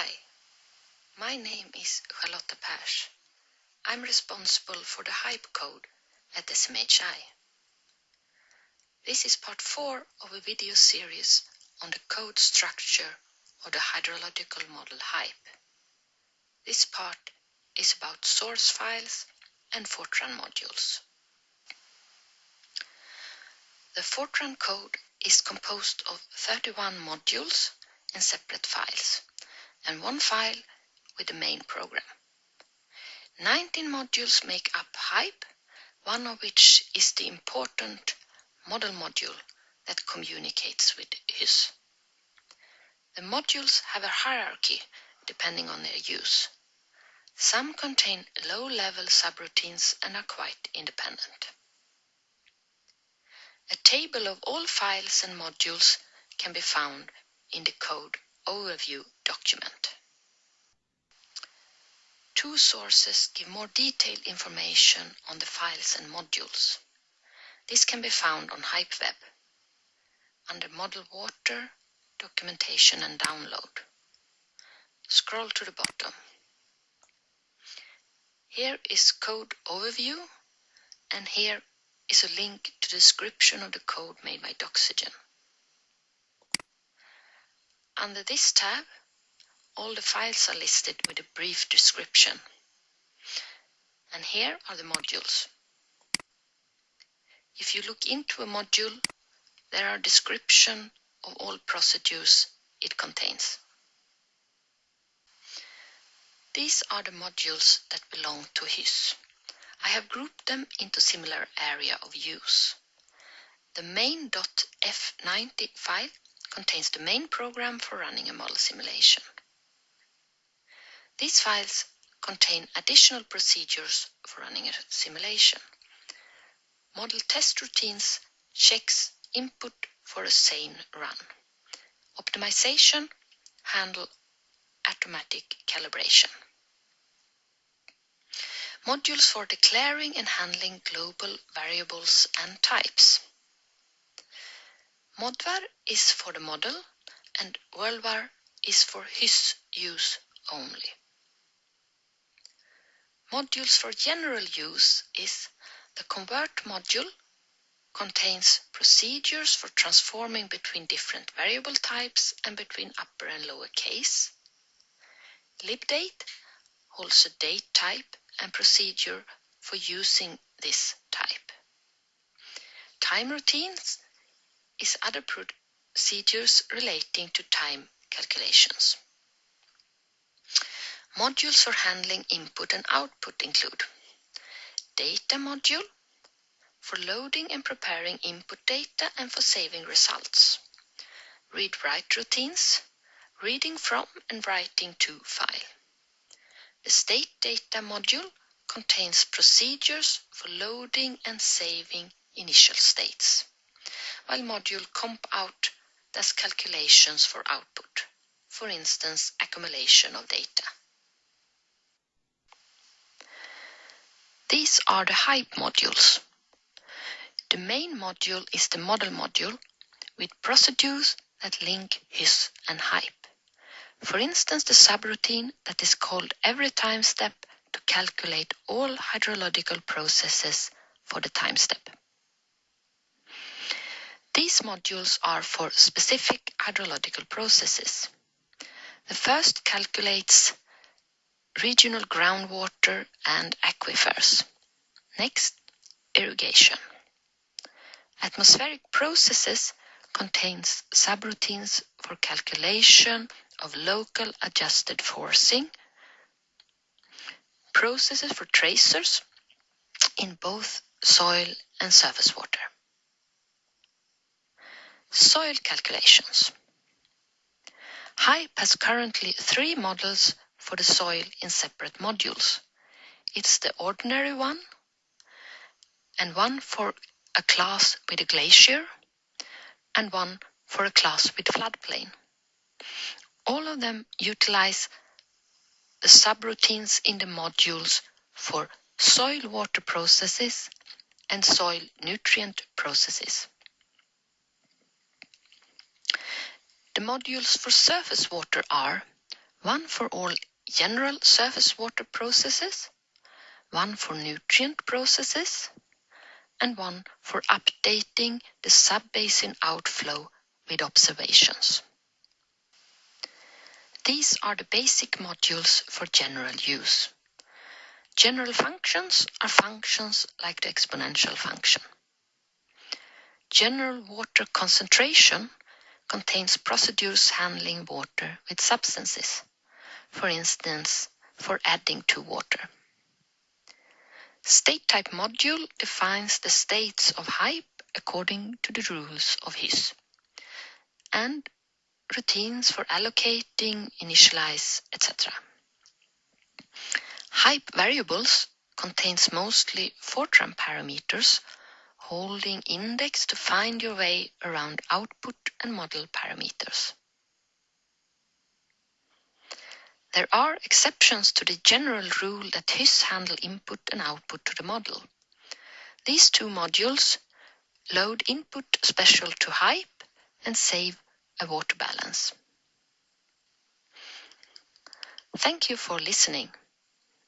Hi, my name is Charlotta Pers. I'm responsible for the HYPE code at SMHI. This is part 4 of a video series on the code structure of the hydrological model HYPE. This part is about source files and Fortran modules. The Fortran code is composed of 31 modules in separate files and one file with the main program. 19 modules make up HYPE, one of which is the important model module that communicates with HYSS. The modules have a hierarchy depending on their use. Some contain low-level subroutines and are quite independent. A table of all files and modules can be found in the code overview document. Two sources give more detailed information on the files and modules. This can be found on HypeWeb under Model Water, Documentation and Download. Scroll to the bottom. Here is Code Overview and here is a link to description of the code made by Doxygen. Under this tab, all the files are listed with a brief description. And here are the modules. If you look into a module, there are description of all procedures it contains. These are the modules that belong to HYSS. I have grouped them into similar area of use. The main.f90 file contains the main program for running a model simulation. These files contain additional procedures for running a simulation. Model test routines checks input for a sane run. Optimization handle automatic calibration. Modules for declaring and handling global variables and types. Modvar is for the model and worldvar is for HYSS use only. Modules for general use is the convert module contains procedures for transforming between different variable types and between upper and lower case. libdate holds a date type and procedure for using this type. Time routines is other procedures relating to time calculations. Modules for handling input and output include Data module for loading and preparing input data and for saving results. Read-write routines, reading from and writing to file. The state data module contains procedures for loading and saving initial states, while module comp out does calculations for output, for instance, accumulation of data. These are the HYPE modules. The main module is the model module with procedures that link HYSS and HYPE. For instance, the subroutine that is called every time step to calculate all hydrological processes for the time step. These modules are for specific hydrological processes. The first calculates regional groundwater and aquifers. Next, irrigation. Atmospheric processes contains subroutines for calculation of local adjusted forcing, processes for tracers in both soil and surface water. Soil calculations. HYPE has currently three models for the soil in separate modules. It's the ordinary one and one for a class with a glacier and one for a class with floodplain. All of them utilize the subroutines in the modules for soil water processes and soil nutrient processes. The modules for surface water are one for all general surface water processes, one for nutrient processes, and one for updating the sub-basin outflow with observations. These are the basic modules for general use. General functions are functions like the exponential function. General water concentration contains procedures handling water with substances, for instance, for adding to water. State type module defines the states of HYPE according to the rules of HYSS, and routines for allocating, initialize, etc. HYPE variables contains mostly Fortran parameters holding index to find your way around output and model parameters. There are exceptions to the general rule that HYSS handle input and output to the model. These two modules load input special to HYPE and save a water balance. Thank you for listening.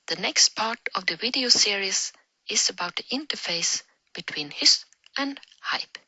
The next part of the video series is about the interface between HYSS and HYPE.